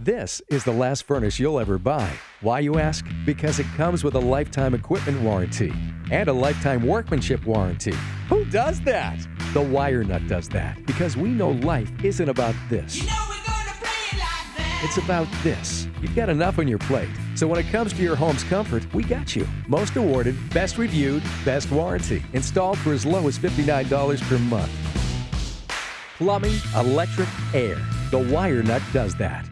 This is the last furnace you'll ever buy. Why, you ask? Because it comes with a lifetime equipment warranty and a lifetime workmanship warranty. Who does that? The Wire Nut does that because we know life isn't about this. It's about this. You've got enough on your plate. So when it comes to your home's comfort, we got you. Most awarded, best reviewed, best warranty. Installed for as low as $59 per month. Plumbing, electric, air. The Wire Nut does that.